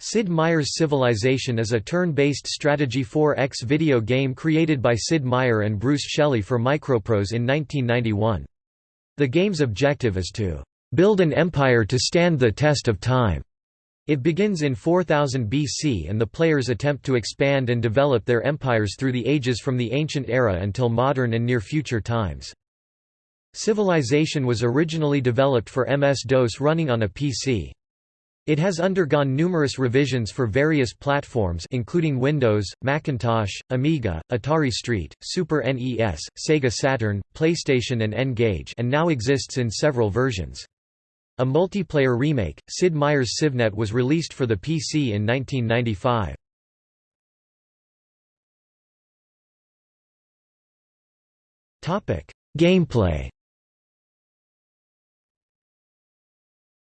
Sid Meier's Civilization is a turn-based strategy 4X video game created by Sid Meier and Bruce Shelley for Microprose in 1991. The game's objective is to "...build an empire to stand the test of time." It begins in 4000 BC and the players attempt to expand and develop their empires through the ages from the ancient era until modern and near-future times. Civilization was originally developed for MS-DOS running on a PC. It has undergone numerous revisions for various platforms including Windows, Macintosh, Amiga, Atari ST, Super NES, Sega Saturn, PlayStation and N-Gage and now exists in several versions. A multiplayer remake, Sid Meier's CivNet was released for the PC in 1995. Gameplay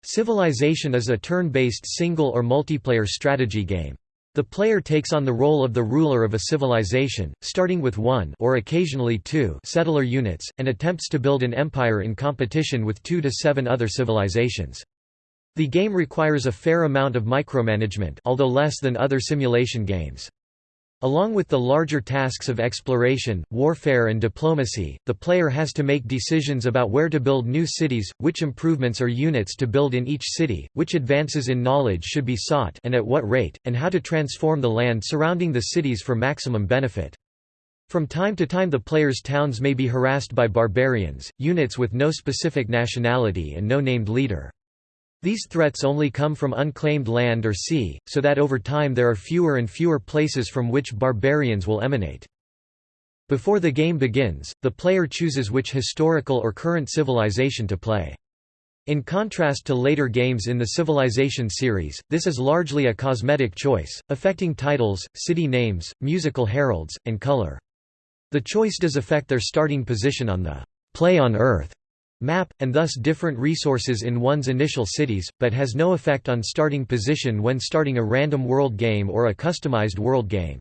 Civilization is a turn-based single or multiplayer strategy game. The player takes on the role of the ruler of a civilization, starting with one or occasionally two settler units, and attempts to build an empire in competition with two to seven other civilizations. The game requires a fair amount of micromanagement although less than other simulation games. Along with the larger tasks of exploration, warfare and diplomacy, the player has to make decisions about where to build new cities, which improvements or units to build in each city, which advances in knowledge should be sought and at what rate, and how to transform the land surrounding the cities for maximum benefit. From time to time the player's towns may be harassed by barbarians, units with no specific nationality and no named leader. These threats only come from unclaimed land or sea, so that over time there are fewer and fewer places from which barbarians will emanate. Before the game begins, the player chooses which historical or current civilization to play. In contrast to later games in the Civilization series, this is largely a cosmetic choice, affecting titles, city names, musical heralds, and color. The choice does affect their starting position on the «Play on Earth» map, and thus different resources in one's initial cities, but has no effect on starting position when starting a random world game or a customized world game.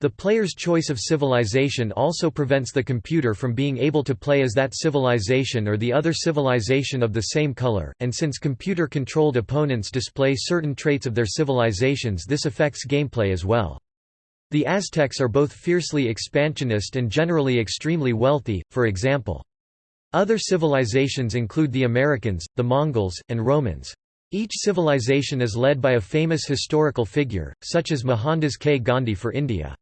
The player's choice of civilization also prevents the computer from being able to play as that civilization or the other civilization of the same color, and since computer-controlled opponents display certain traits of their civilizations this affects gameplay as well. The Aztecs are both fiercely expansionist and generally extremely wealthy, for example. Other civilizations include the Americans, the Mongols, and Romans. Each civilization is led by a famous historical figure, such as Mohandas K. Gandhi for India.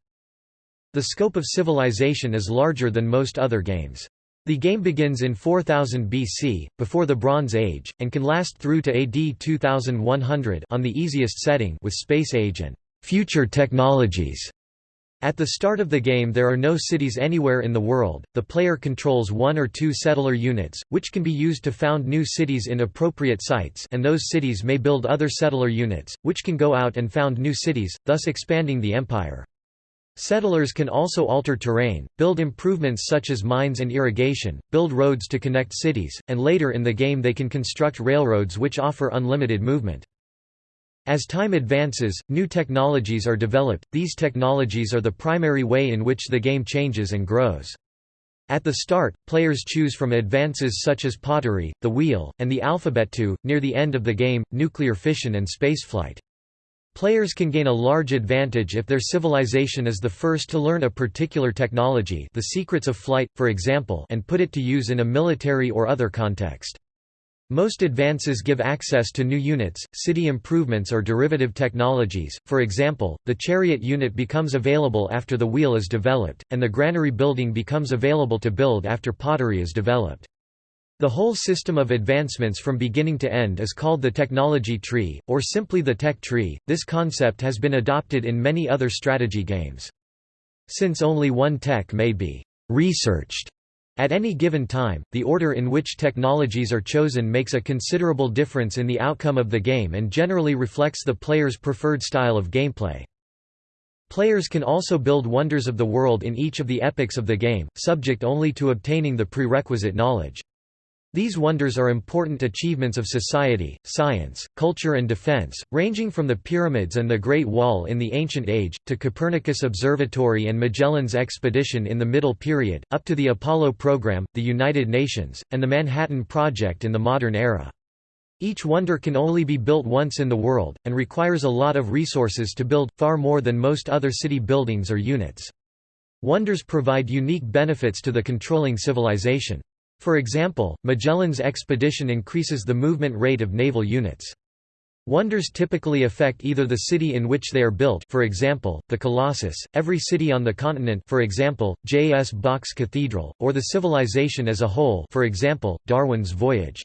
The scope of civilization is larger than most other games. The game begins in 4000 BC, before the Bronze Age, and can last through to AD 2100 on the easiest setting with Space Age and future technologies. At the start of the game there are no cities anywhere in the world, the player controls one or two settler units, which can be used to found new cities in appropriate sites and those cities may build other settler units, which can go out and found new cities, thus expanding the empire. Settlers can also alter terrain, build improvements such as mines and irrigation, build roads to connect cities, and later in the game they can construct railroads which offer unlimited movement. As time advances, new technologies are developed, these technologies are the primary way in which the game changes and grows. At the start, players choose from advances such as pottery, the wheel, and the alphabet to, near the end of the game, nuclear fission and spaceflight. Players can gain a large advantage if their civilization is the first to learn a particular technology the secrets of flight, for example and put it to use in a military or other context. Most advances give access to new units, city improvements or derivative technologies, for example, the chariot unit becomes available after the wheel is developed, and the granary building becomes available to build after pottery is developed. The whole system of advancements from beginning to end is called the technology tree, or simply the tech tree. This concept has been adopted in many other strategy games. Since only one tech may be researched at any given time, the order in which technologies are chosen makes a considerable difference in the outcome of the game and generally reflects the player's preferred style of gameplay. Players can also build wonders of the world in each of the epochs of the game, subject only to obtaining the prerequisite knowledge. These wonders are important achievements of society, science, culture and defense, ranging from the pyramids and the Great Wall in the Ancient Age, to Copernicus Observatory and Magellan's expedition in the Middle Period, up to the Apollo program, the United Nations, and the Manhattan Project in the modern era. Each wonder can only be built once in the world, and requires a lot of resources to build, far more than most other city buildings or units. Wonders provide unique benefits to the controlling civilization. For example, Magellan's expedition increases the movement rate of naval units. Wonders typically affect either the city in which they are built for example, the Colossus, every city on the continent for example, J.S. Bach's Cathedral, or the civilization as a whole for example, Darwin's voyage.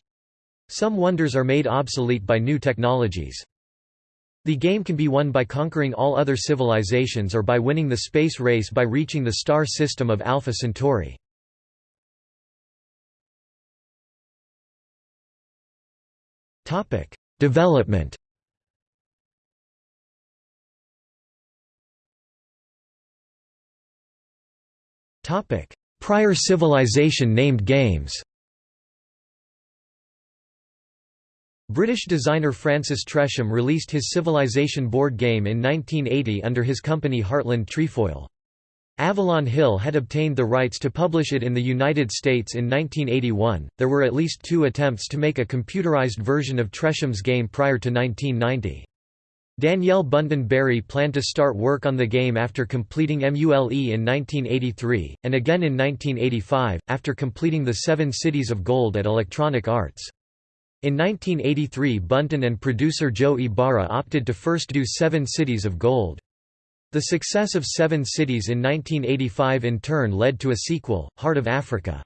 Some wonders are made obsolete by new technologies. The game can be won by conquering all other civilizations or by winning the space race by reaching the star system of Alpha Centauri. Development. Topic: Prior civilization named games. British designer Francis Tresham released his Civilization board game in 1980 under his company Heartland Trefoil. Avalon Hill had obtained the rights to publish it in the United States in 1981. There were at least two attempts to make a computerized version of Tresham's game prior to 1990. Danielle Bunten Berry planned to start work on the game after completing MULE in 1983, and again in 1985, after completing the Seven Cities of Gold at Electronic Arts. In 1983 Bunten and producer Joe Ybarra opted to first do Seven Cities of Gold. The success of Seven Cities in 1985 in turn led to a sequel, Heart of Africa.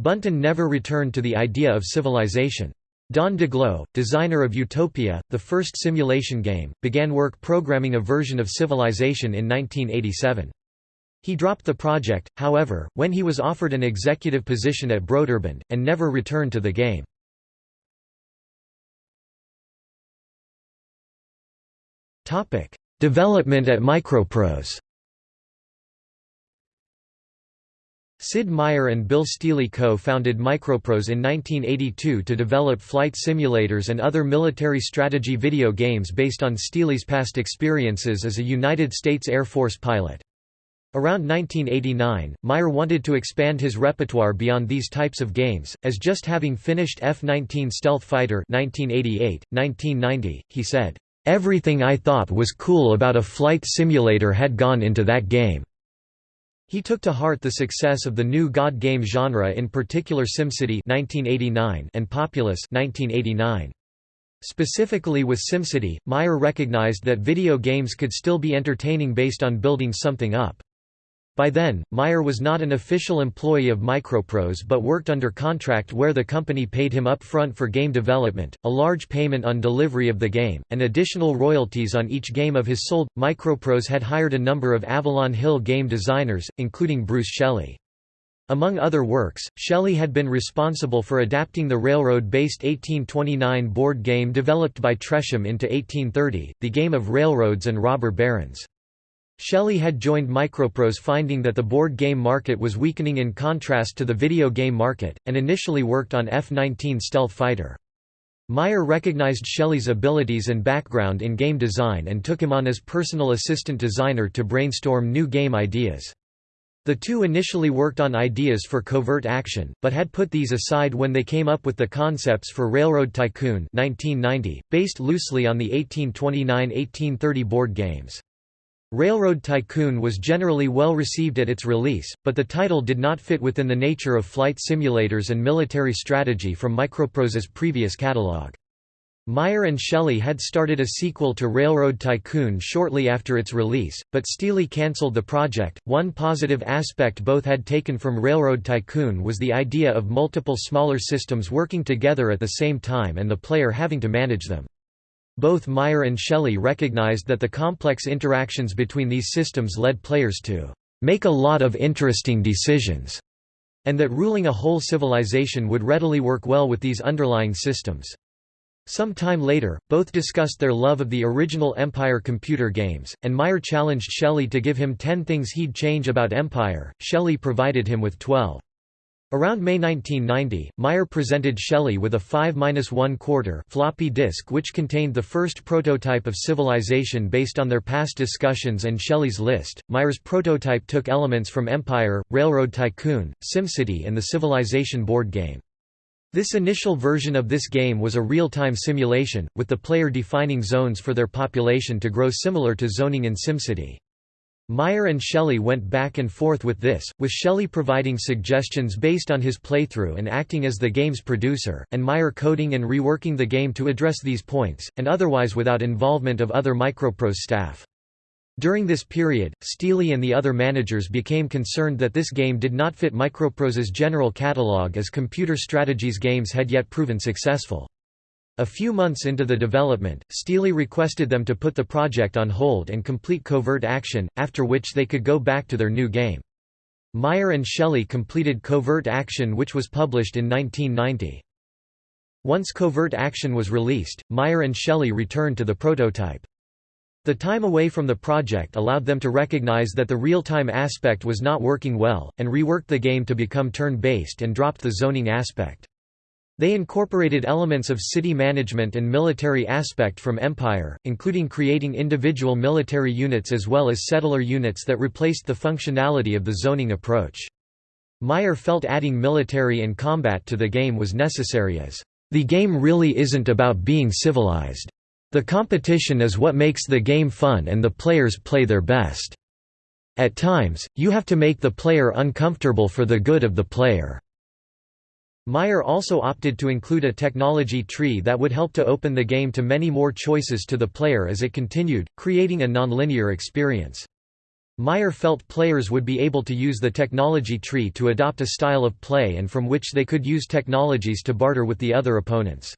Bunten never returned to the idea of civilization. Don Daglow, designer of Utopia, the first simulation game, began work programming a version of Civilization in 1987. He dropped the project, however, when he was offered an executive position at Broderbund, and never returned to the game. Development at Microprose Sid Meier and Bill Stealey co-founded Microprose in 1982 to develop flight simulators and other military strategy video games based on Stealey's past experiences as a United States Air Force pilot. Around 1989, Meier wanted to expand his repertoire beyond these types of games, as just having finished F-19 Stealth Fighter 1988, 1990, he said, Everything I thought was cool about a flight simulator had gone into that game. He took to heart the success of the new God game genre in particular SimCity 1989 and Populous 1989. Specifically with SimCity, Meier recognized that video games could still be entertaining based on building something up. By then, Meier was not an official employee of Microprose but worked under contract where the company paid him up front for game development, a large payment on delivery of the game, and additional royalties on each game of his sold. Microprose had hired a number of Avalon Hill game designers, including Bruce Shelley. Among other works, Shelley had been responsible for adapting the railroad-based 1829 board game developed by Tresham into 1830, the game of railroads and robber barons. Shelley had joined Microprose finding that the board game market was weakening in contrast to the video game market, and initially worked on F-19 Stealth Fighter. Meier recognized Shelley's abilities and background in game design and took him on as personal assistant designer to brainstorm new game ideas. The two initially worked on ideas for covert action, but had put these aside when they came up with the concepts for Railroad Tycoon 1990, based loosely on the 1829–1830 board games. Railroad Tycoon was generally well received at its release, but the title did not fit within the nature of flight simulators and military strategy from Microprose's previous catalog. Meier and Shelley had started a sequel to Railroad Tycoon shortly after its release, but Stealey cancelled the project. One positive aspect both had taken from Railroad Tycoon was the idea of multiple smaller systems working together at the same time and the player having to manage them. Both Meier and Shelley recognized that the complex interactions between these systems led players to make a lot of interesting decisions, and that ruling a whole civilization would readily work well with these underlying systems. Some time later, both discussed their love of the original Empire computer games, and Meier challenged Shelley to give him 10 things he'd change about Empire, Shelley provided him with 12. Around May 1990, Meier presented Shelley with a 5-1 quarter floppy disk which contained the first prototype of Civilization based on their past discussions and Shelley's list. Meier's prototype took elements from Empire, Railroad Tycoon, SimCity and the Civilization board game. This initial version of this game was a real-time simulation, with the player defining zones for their population to grow similar to zoning in SimCity. Meier and Shelley went back and forth with this, with Shelley providing suggestions based on his playthrough and acting as the game's producer, and Meier coding and reworking the game to address these points, and otherwise without involvement of other Microprose staff. During this period, Stealey and the other managers became concerned that this game did not fit Microprose's general catalog as computer strategies games had yet proven successful. A few months into the development, Stealey requested them to put the project on hold and complete Covert Action, after which they could go back to their new game. Meier and Shelley completed Covert Action which was published in 1990. Once Covert Action was released, Meier and Shelley returned to the prototype. The time away from the project allowed them to recognize that the real-time aspect was not working well, and reworked the game to become turn-based and dropped the zoning aspect. They incorporated elements of city management and military aspect from Empire, including creating individual military units as well as settler units that replaced the functionality of the zoning approach. Meier felt adding military and combat to the game was necessary as, "...the game really isn't about being civilized. The competition is what makes the game fun and the players play their best. At times, you have to make the player uncomfortable for the good of the player." Meier also opted to include a technology tree that would help to open the game to many more choices to the player as it continued, creating a nonlinear experience. Meier felt players would be able to use the technology tree to adopt a style of play and from which they could use technologies to barter with the other opponents.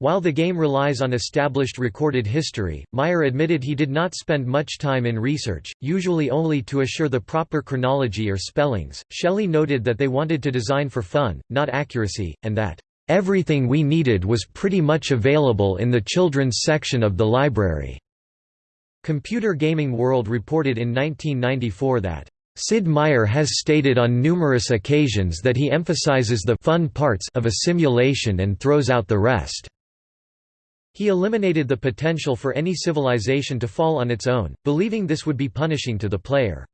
While the game relies on established recorded history, Meier admitted he did not spend much time in research, usually only to assure the proper chronology or spellings. Shelley noted that they wanted to design for fun, not accuracy, and that, Everything we needed was pretty much available in the children's section of the library. Computer Gaming World reported in 1994 that Sid Meier has stated on numerous occasions that he emphasizes the fun parts of a simulation and throws out the rest. He eliminated the potential for any civilization to fall on its own, believing this would be punishing to the player.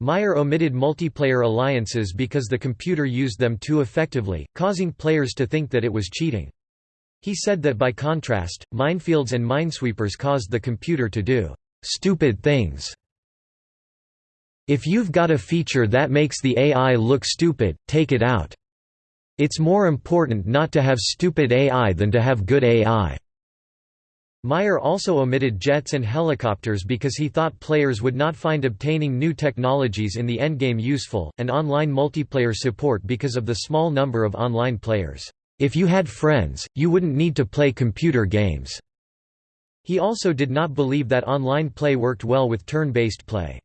Meier omitted multiplayer alliances because the computer used them too effectively, causing players to think that it was cheating. He said that by contrast, minefields and minesweepers caused the computer to do stupid things. If you've got a feature that makes the AI look stupid, take it out. It's more important not to have stupid AI than to have good AI. Meier also omitted jets and helicopters because he thought players would not find obtaining new technologies in the endgame useful, and online multiplayer support because of the small number of online players. If you had friends, you wouldn't need to play computer games. He also did not believe that online play worked well with turn-based play.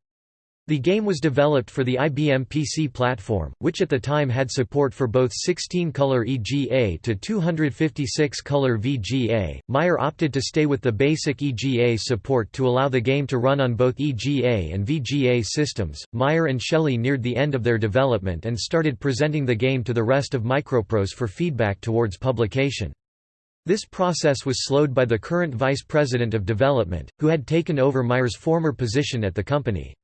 The game was developed for the IBM PC platform, which at the time had support for both 16-color EGA to 256-color VGA. Meier opted to stay with the basic EGA support to allow the game to run on both EGA and VGA systems. Meier and Shelley neared the end of their development and started presenting the game to the rest of Microprose for feedback towards publication. This process was slowed by the current vice president of development, who had taken over Meier's former position at the company.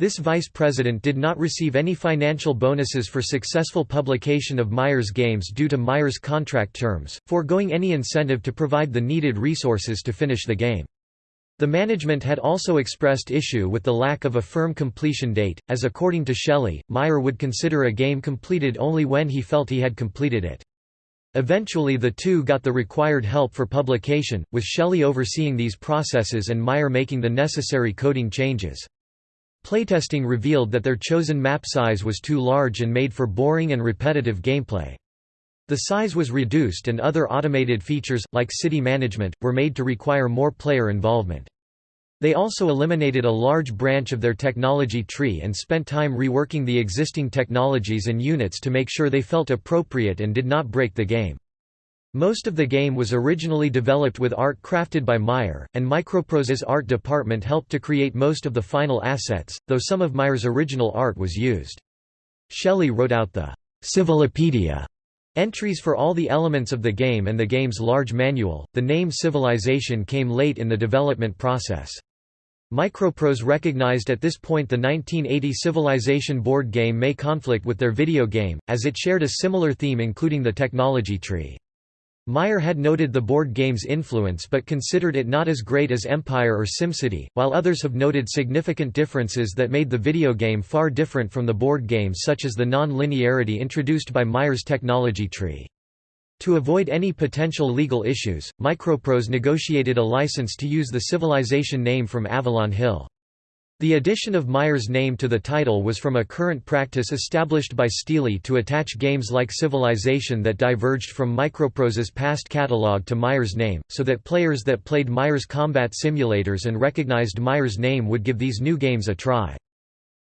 This vice president did not receive any financial bonuses for successful publication of Myers games due to Myers' contract terms, foregoing any incentive to provide the needed resources to finish the game. The management had also expressed issue with the lack of a firm completion date, as according to Shelley, Meier would consider a game completed only when he felt he had completed it. Eventually the two got the required help for publication, with Shelley overseeing these processes and Meier making the necessary coding changes. Playtesting revealed that their chosen map size was too large and made for boring and repetitive gameplay. The size was reduced and other automated features, like city management, were made to require more player involvement. They also eliminated a large branch of their technology tree and spent time reworking the existing technologies and units to make sure they felt appropriate and did not break the game. Most of the game was originally developed with art crafted by Meier, and Microprose's art department helped to create most of the final assets, though some of Meier's original art was used. Shelley wrote out the Civilopedia entries for all the elements of the game and the game's large manual. The name Civilization came late in the development process. Microprose recognized at this point the 1980 Civilization board game may conflict with their video game, as it shared a similar theme including the technology tree. Meier had noted the board game's influence but considered it not as great as Empire or SimCity, while others have noted significant differences that made the video game far different from the board game such as the non-linearity introduced by Meier's technology tree. To avoid any potential legal issues, Microprose negotiated a license to use the Civilization name from Avalon Hill. The addition of Meier's name to the title was from a current practice established by Stealey to attach games like Civilization that diverged from Microprose's past catalog to Meier's name, so that players that played Meier's combat simulators and recognized Meier's name would give these new games a try.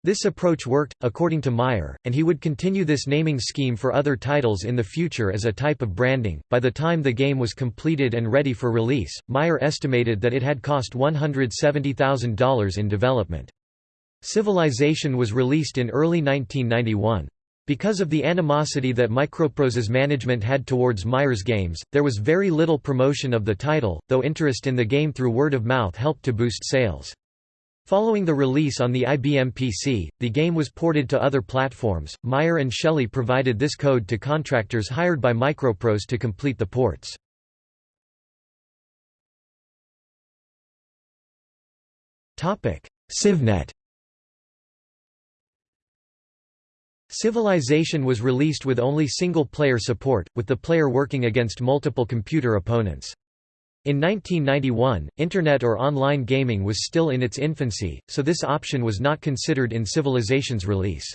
This approach worked, according to Meier, and he would continue this naming scheme for other titles in the future as a type of branding. By the time the game was completed and ready for release, Meier estimated that it had cost $170,000 in development. Civilization was released in early 1991. Because of the animosity that Microprose's management had towards Meier's games, there was very little promotion of the title, though interest in the game through word of mouth helped to boost sales. Following the release on the IBM PC, the game was ported to other platforms. Meier and Shelley provided this code to contractors hired by Microprose to complete the ports. Topic: CivNet. Civilization was released with only single-player support, with the player working against multiple computer opponents. In 1991, Internet or online gaming was still in its infancy, so this option was not considered in Civilization's release.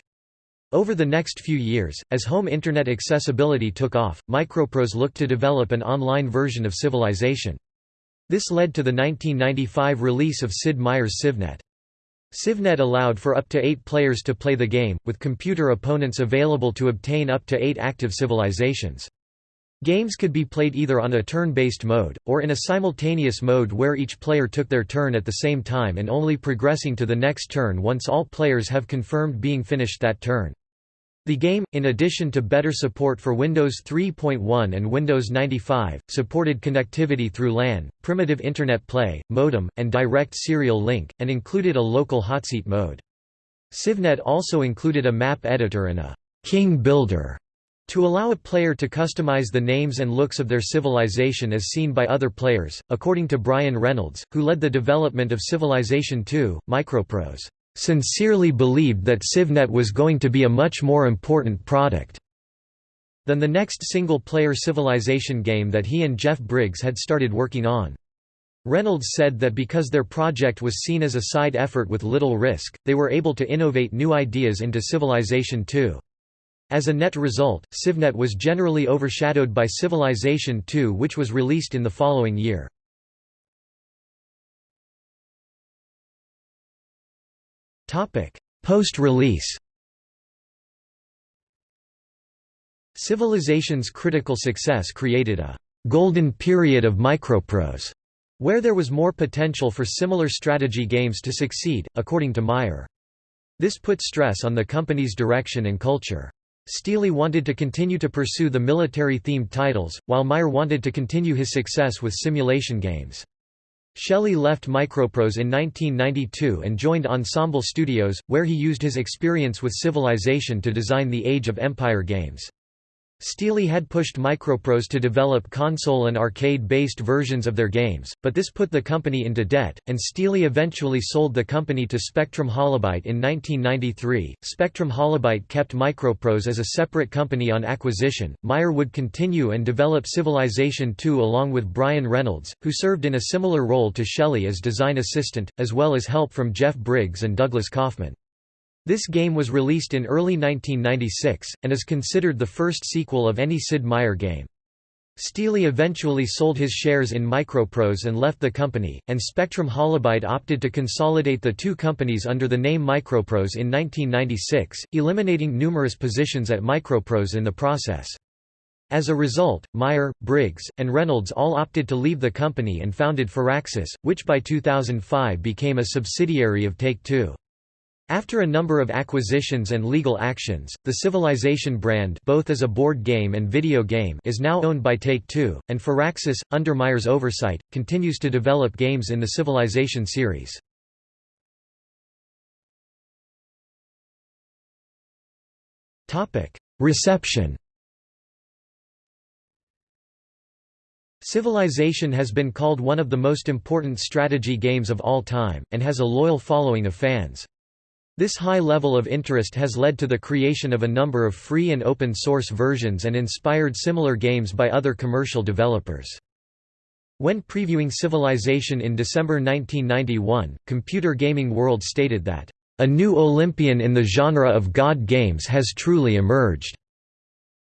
Over the next few years, as home Internet accessibility took off, Microprose looked to develop an online version of Civilization. This led to the 1995 release of Sid Meier's CivNet. CivNet allowed for up to eight players to play the game, with computer opponents available to obtain up to eight active civilizations. Games could be played either on a turn-based mode, or in a simultaneous mode where each player took their turn at the same time and only progressing to the next turn once all players have confirmed being finished that turn. The game, in addition to better support for Windows 3.1 and Windows 95, supported connectivity through LAN, primitive Internet Play, modem, and direct serial link, and included a local hotseat mode. CivNet also included a map editor and a «king builder» To allow a player to customize the names and looks of their civilization as seen by other players, according to Brian Reynolds, who led the development of Civilization II, Microprose sincerely believed that CivNet was going to be a much more important product than the next single-player Civilization game that he and Jeff Briggs had started working on. Reynolds said that because their project was seen as a side effort with little risk, they were able to innovate new ideas into Civilization II. As a net result, CivNet was generally overshadowed by Civilization II which was released in the following year. Post-release Civilization's critical success created a «golden period of Microprose», where there was more potential for similar strategy games to succeed, according to Meier. This put stress on the company's direction and culture. Stealey wanted to continue to pursue the military-themed titles, while Meier wanted to continue his success with simulation games. Shelley left Microprose in 1992 and joined Ensemble Studios, where he used his experience with Civilization to design the Age of Empire games. Stealey had pushed Microprose to develop console and arcade-based versions of their games, but this put the company into debt, and Stealey eventually sold the company to Spectrum Holobyte in 1993. Spectrum Holobyte kept Microprose as a separate company on acquisition. Meier would continue and develop Civilization II along with Brian Reynolds, who served in a similar role to Shelley as design assistant, as well as help from Jeff Briggs and Douglas Kaufman. This game was released in early 1996, and is considered the first sequel of any Sid Meier game. Stealey eventually sold his shares in Microprose and left the company, and Spectrum Holobyte opted to consolidate the two companies under the name Microprose in 1996, eliminating numerous positions at Microprose in the process. As a result, Meier, Briggs, and Reynolds all opted to leave the company and founded Firaxis, which by 2005 became a subsidiary of Take-Two. After a number of acquisitions and legal actions, the Civilization brand both as a board game and video game is now owned by Take-Two, and Firaxis, under Meier's oversight, continues to develop games in the Civilization series. Reception Civilization has been called one of the most important strategy games of all time, and has a loyal following of fans. This high level of interest has led to the creation of a number of free and open source versions and inspired similar games by other commercial developers. When previewing Civilization in December 1991, Computer Gaming World stated that, "...a new Olympian in the genre of God games has truly emerged."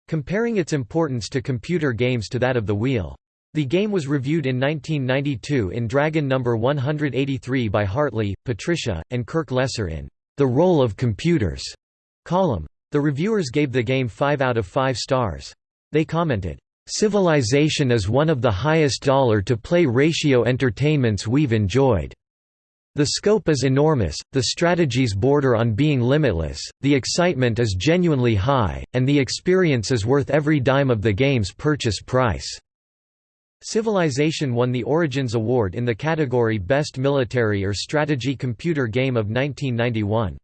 comparing its importance to computer games to that of the Wheel. The game was reviewed in 1992 in Dragon No. 183 by Hartley, Patricia, and Kirk Lesser in The Role of Computers column. The reviewers gave the game 5 out of 5 stars. They commented, Civilization is one of the highest dollar-to-play ratio entertainments we've enjoyed. The scope is enormous, the strategies border on being limitless, the excitement is genuinely high, and the experience is worth every dime of the game's purchase price. Civilization won the Origins Award in the category Best Military or Strategy Computer Game of 1991.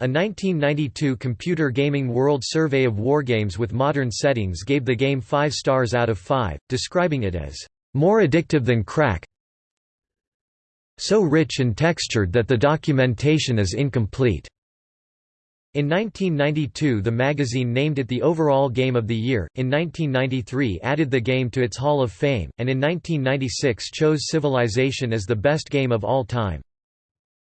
A 1992 Computer Gaming World Survey of Wargames with modern settings gave the game 5 stars out of 5, describing it as, "...more addictive than crack so rich and textured that the documentation is incomplete." In 1992 the magazine named it the overall game of the year, in 1993 added the game to its Hall of Fame, and in 1996 chose Civilization as the best game of all time.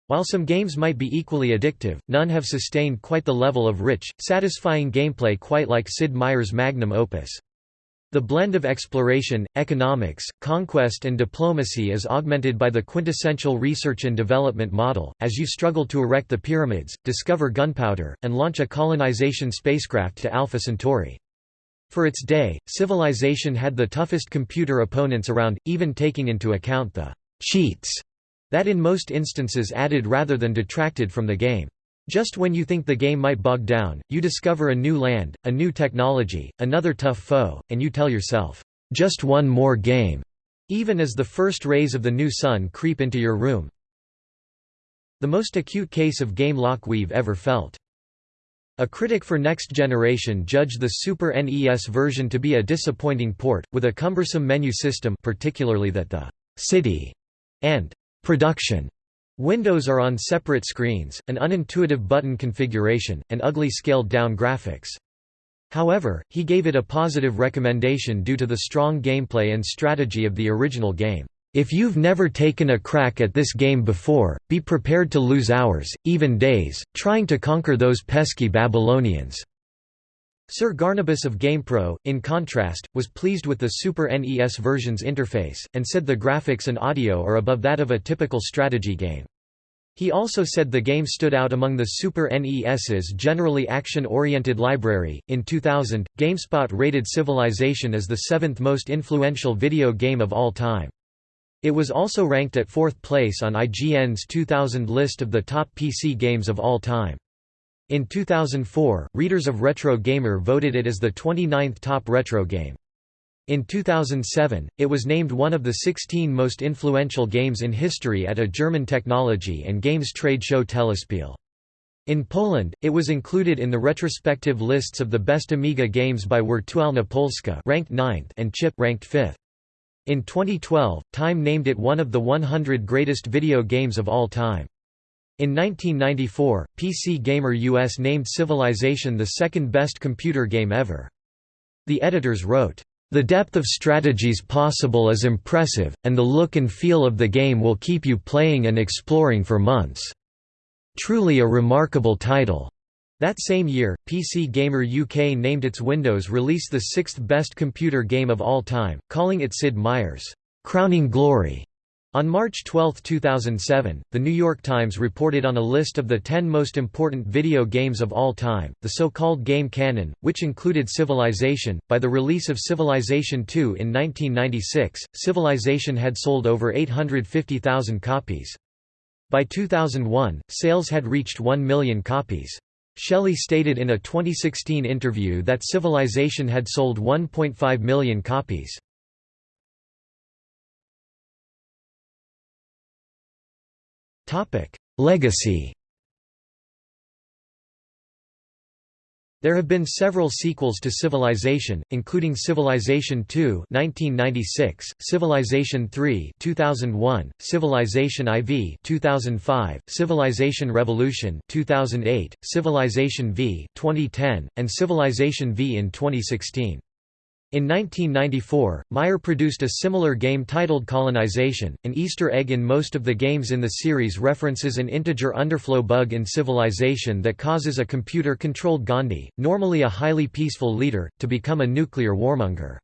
While some games might be equally addictive, none have sustained quite the level of rich, satisfying gameplay quite like Sid Meier's magnum opus. The blend of exploration, economics, conquest and diplomacy is augmented by the quintessential research and development model, as you struggle to erect the pyramids, discover gunpowder, and launch a colonization spacecraft to Alpha Centauri. For its day, Civilization had the toughest computer opponents around, even taking into account the «cheats» that in most instances added rather than detracted from the game. Just when you think the game might bog down, you discover a new land, a new technology, another tough foe, and you tell yourself, "'Just one more game' even as the first rays of the new sun creep into your room. The most acute case of game lock we've ever felt. A critic for Next Generation judged the Super NES version to be a disappointing port, with a cumbersome menu system particularly that the «city» and «production» Windows are on separate screens, an unintuitive button configuration, and ugly scaled-down graphics. However, he gave it a positive recommendation due to the strong gameplay and strategy of the original game. If you've never taken a crack at this game before, be prepared to lose hours, even days, trying to conquer those pesky Babylonians. Sir Garnabus of GamePro, in contrast, was pleased with the Super NES version's interface, and said the graphics and audio are above that of a typical strategy game. He also said the game stood out among the Super NES's generally action-oriented library. In 2000, GameSpot rated Civilization as the seventh most influential video game of all time. It was also ranked at fourth place on IGN's 2000 list of the top PC games of all time. In 2004, readers of Retro Gamer voted it as the 29th top retro game. In 2007, it was named one of the 16 most influential games in history at a German technology and games trade show Telespiel. In Poland, it was included in the retrospective lists of the best Amiga games by Wirtualna Polska ranked 9th and Chip ranked 5th. In 2012, Time named it one of the 100 greatest video games of all time. In 1994, PC Gamer US named Civilization the second best computer game ever. The editors wrote, the depth of strategies possible is impressive, and the look and feel of the game will keep you playing and exploring for months. Truly a remarkable title. That same year, PC Gamer UK named its Windows release the sixth best computer game of all time, calling it Sid Meier's crowning glory. On March 12, 2007, The New York Times reported on a list of the 10 most important video games of all time, the so-called Game Canon, which included Civilization. By the release of Civilization II in 1996, Civilization had sold over 850,000 copies. By 2001, sales had reached 1 million copies. Shelley stated in a 2016 interview that Civilization had sold 1.5 million copies. Legacy There have been several sequels to Civilization, including Civilization II (1996), Civilization III (2001), Civilization IV (2005), Civilization Revolution (2008), Civilization V (2010), and Civilization V in 2016. In 1994, Meier produced a similar game titled Colonization. An Easter egg in most of the games in the series references an integer underflow bug in Civilization that causes a computer controlled Gandhi, normally a highly peaceful leader, to become a nuclear warmonger.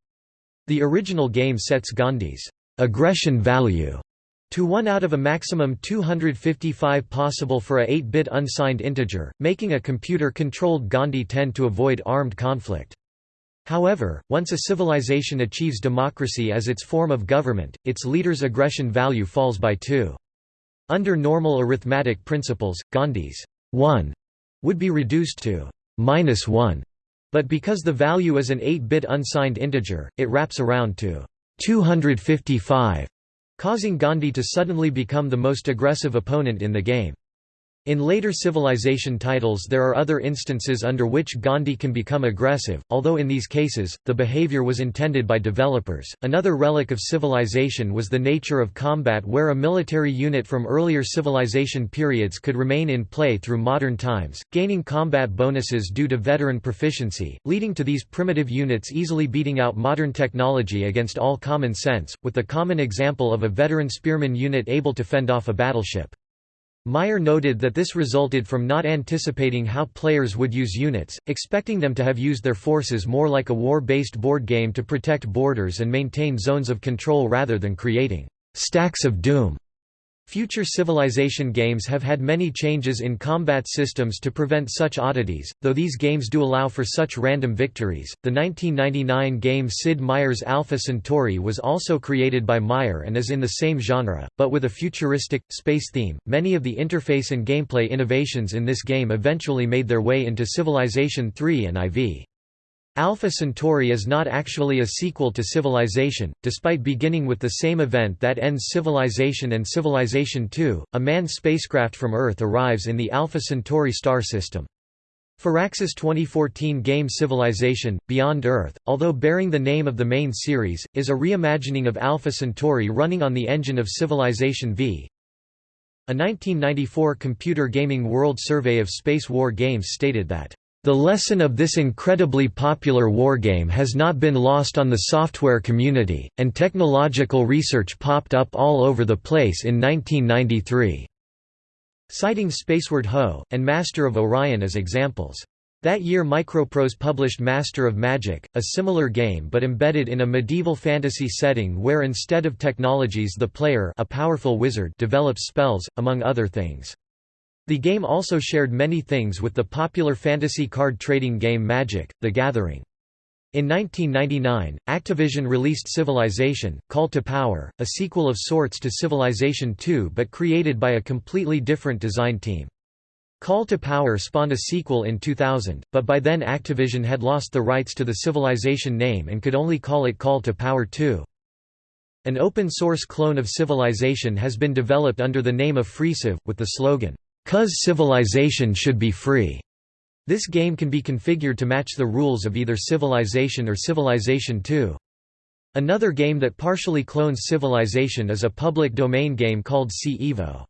The original game sets Gandhi's aggression value to 1 out of a maximum 255 possible for a 8-bit unsigned integer, making a computer-controlled Gandhi tend to avoid armed conflict. However, once a civilization achieves democracy as its form of government, its leader's aggression value falls by 2. Under normal arithmetic principles, Gandhi's 1 would be reduced to minus 1, but because the value is an 8-bit unsigned integer, it wraps around to 255, causing Gandhi to suddenly become the most aggressive opponent in the game. In later civilization titles there are other instances under which Gandhi can become aggressive, although in these cases, the behavior was intended by developers. Another relic of civilization was the nature of combat where a military unit from earlier civilization periods could remain in play through modern times, gaining combat bonuses due to veteran proficiency, leading to these primitive units easily beating out modern technology against all common sense, with the common example of a veteran spearman unit able to fend off a battleship. Meier noted that this resulted from not anticipating how players would use units, expecting them to have used their forces more like a war-based board game to protect borders and maintain zones of control rather than creating «stacks of doom» Future Civilization games have had many changes in combat systems to prevent such oddities, though these games do allow for such random victories. The 1999 game Sid Meier's Alpha Centauri was also created by Meier and is in the same genre, but with a futuristic, space theme. Many of the interface and gameplay innovations in this game eventually made their way into Civilization 3 and IV. Alpha Centauri is not actually a sequel to Civilization, despite beginning with the same event that ends Civilization and Civilization II. A manned spacecraft from Earth arrives in the Alpha Centauri star system. Firaxis 2014 game Civilization, Beyond Earth, although bearing the name of the main series, is a reimagining of Alpha Centauri running on the engine of Civilization V. A 1994 Computer Gaming World Survey of Space War games stated that the lesson of this incredibly popular wargame has not been lost on the software community, and technological research popped up all over the place in 1993." Citing Spaceward Ho! and Master of Orion as examples. That year Microprose published Master of Magic, a similar game but embedded in a medieval fantasy setting where instead of technologies the player a powerful wizard develops spells, among other things. The game also shared many things with the popular fantasy card trading game Magic: The Gathering. In 1999, Activision released Civilization, Call to Power, a sequel of sorts to Civilization II but created by a completely different design team. Call to Power spawned a sequel in 2000, but by then Activision had lost the rights to the Civilization name and could only call it Call to Power 2. An open-source clone of Civilization has been developed under the name of FreeCiv, with the slogan, Cuz civilization should be free. This game can be configured to match the rules of either Civilization or Civilization 2. Another game that partially clones Civilization is a public domain game called Sea Evo.